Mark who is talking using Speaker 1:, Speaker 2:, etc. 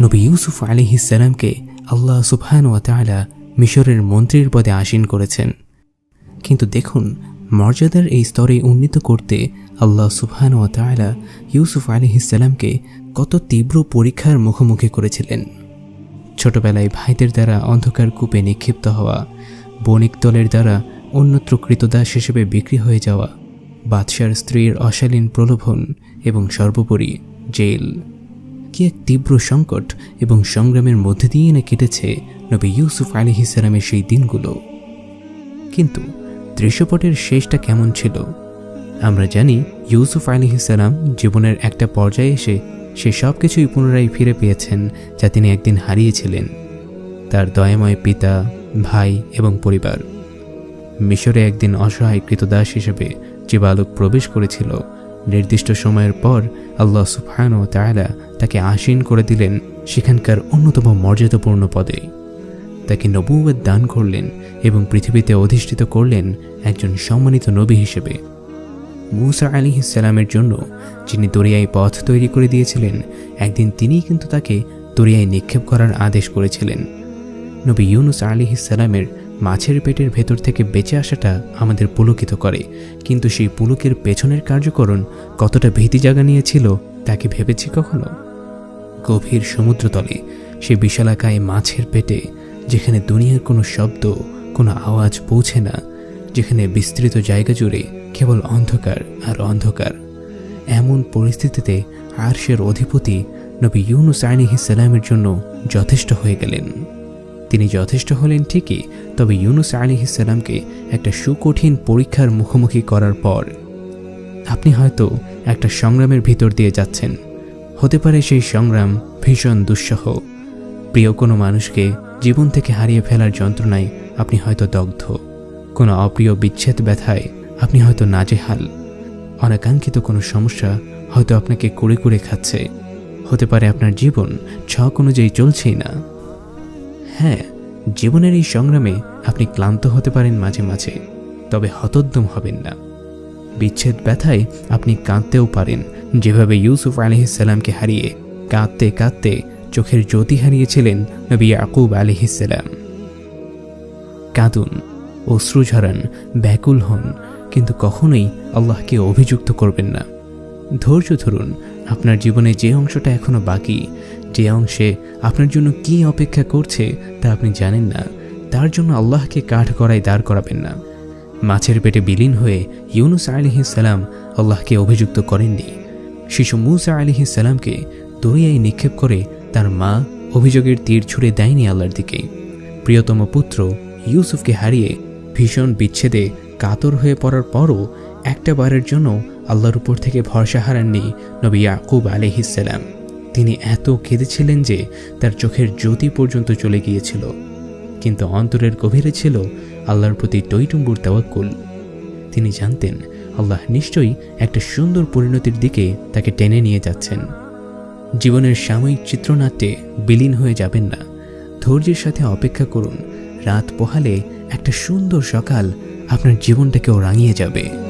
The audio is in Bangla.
Speaker 1: নবী ইউসুফ আলিহিসাল্লামকে আল্লাহ সুবহান ওয়া তাআলা মিশরের মন্ত্রীর পদে আসীন করেছেন। কিন্তু দেখুন, মর্যাদার এই স্তরে উন্নীত করতে আল্লাহ সুবহান ওয়া তাআলা ইউসুফ আলিহিসাল্লামকে কত তীব্র পরীক্ষার মুখোমুখি করেছিলেন। ছোটবেলায় ভাইদের দ্বারা অন্ধকার কূপে নিক্ষিপ্ত হওয়া, বণিক দলের দ্বারা অন্যত্র কৃতদাস হিসেবে বিক্রি হয়ে যাওয়া, বাদশার স্ত্রীর অশালীন প্রলোভন এবং সর্বোপরি জেল। কি এক তীব্র সংকট এবং সংগ্রামের মধ্যে দিয়ে না কেটেছে নবী ইউসুফ আলিহিসালামের সেই দিনগুলো। কিন্তু দৃশ্যপটের শেষটা কেমন ছিল? আমরা জানি ইউসুফ আলিহিসাল্লাম জীবনের একটা পর্যায়ে এসে সে সব কিছুই পুনরায় ফিরে পেয়েছেন যা তিনি একদিন হারিয়েছিলেন, তার দয়াময় পিতা, ভাই এবং পরিবার। মিশরে একদিন অসহায় কৃতদাস হিসেবে যে বালক প্রবেশ করেছিল নির্দিষ্ট সময়ের পর আল্লাহ ও তায়লা তাকে আসীন করে দিলেন সেখানকার অন্যতম মর্যাদাপূর্ণ পদে। তাকে নবুয়াদ দান করলেন এবং পৃথিবীতে অধিষ্ঠিত করলেন একজন সম্মানিত নবী হিসেবে। মুসা আলী ইসালামের জন্য যিনি দরিয়ায় পথ তৈরি করে দিয়েছিলেন, একদিন তিনিই কিন্তু তাকে দরিয়ায় নিক্ষেপ করার আদেশ করেছিলেন। নবী ইউনুস আলী ইসালামের মাছের পেটের ভেতর থেকে বেঁচে আসাটা আমাদের পুলকিত করে। কিন্তু সেই পুলকের পেছনের কার্যকরণ কতটা ভীতি জাগা নিয়েছিল তাকে ভেবেছি কখনো? গভীর সমুদ্রতলে, সে বিশালাকায় মাছের পেটে, যেখানে দুনিয়ার কোনো শব্দ, কোনো আওয়াজ পৌঁছে না, যেখানে বিস্তৃত জায়গা জুড়ে কেবল অন্ধকার আর অন্ধকার। এমন পরিস্থিতিতে আরশের অধিপতি নবী ইউনুস আলিহিসাল্লামের জন্য যথেষ্ট হয়ে গেলেন। তিনি যথেষ্ট হলেন ঠিকই, তবে ইউনুস আলিহিসাল্লামকে একটা সুকঠিন পরীক্ষার মুখোমুখি করার পর আপনি হয়তো একটা সংগ্রামের ভিতর দিয়ে যাচ্ছেন। হতে পারে সেই সংগ্রাম ভীষণ দুঃসহ। প্রিয় কোনো মানুষকে জীবন থেকে হারিয়ে ফেলার যন্ত্রণায় আপনি হয়তো দগ্ধ। কোনো অপ্রিয় বিচ্ছেদ ব্যথায় আপনি হয়তো নাজেহাল। অনাকাঙ্ক্ষিত কোনো সমস্যা হয়তো আপনাকে কুড়ে কুড়ে খাচ্ছে। হতে পারে আপনার জীবন ছক অনুযায়ী চলছেই না। হ্যাঁ জীবনের এই সংগ্রামে আপনি ক্লান্ত হতে পারেন মাঝে মাঝে, তবে হতোদ্যম হবেন না। বিচ্ছেদ ব্যথায় আপনি কাঁদতেও পারেন, যেভাবে ইউসুফ আলহিসাল্লামকে হারিয়ে কাঁদতে কাঁদতে চোখের জ্যোতি হারিয়েছিলেন নবী আকুব আলহিসাল্লাম কাঁদুন, অশ্রু ঝরান, ব্যাকুল হন, কিন্তু কখনোই আল্লাহকে অভিযুক্ত করবেন না। ধৈর্য ধরুন, আপনার জীবনে যে অংশটা এখনও বাকি যে অংশে আপনার জন্য কি অপেক্ষা করছে তা আপনি জানেন না। তার জন্য আল্লাহকে কাঠ করায় দাঁড় করাবেন না। মাছের পেটে বিলীন হয়ে ইউনুস আলিহিসাল্লাম আল্লাহকে অভিযুক্ত করেননি। শিশু মুসা আলিহিসাল্লামকে দরিয়ায় নিক্ষেপ করে তার মা অভিযোগের তীর ছুড়ে দেয়নি আল্লাহর দিকে। প্রিয়তম পুত্র ইউসুফকে হারিয়ে ভীষণ বিচ্ছেদে কাতর হয়ে পড়ার পরও একটা বারের জন্য আল্লাহর উপর থেকে ভরসা হারাননি নবী ইয়াকুব আলহিসাল্লাম তিনি এত কেঁদেছিলেন যে তার চোখের জ্যোতি পর্যন্ত চলে গিয়েছিল। কিন্তু অন্তরের গভীরে ছিল আল্লাহর প্রতি টইটুম্বুর তাওয়াক্কুল। তিনি জানতেন, আল্লাহ নিশ্চয়ই একটা সুন্দর পরিণতির দিকে তাকে টেনে নিয়ে যাচ্ছেন। জীবনের সাময়িক চিত্রনাট্যে বিলীন হয়ে যাবেন না। ধৈর্যের সাথে অপেক্ষা করুন। রাত পোহালে একটা সুন্দর সকাল আপনার জীবনটাকেও রাঙিয়ে যাবে।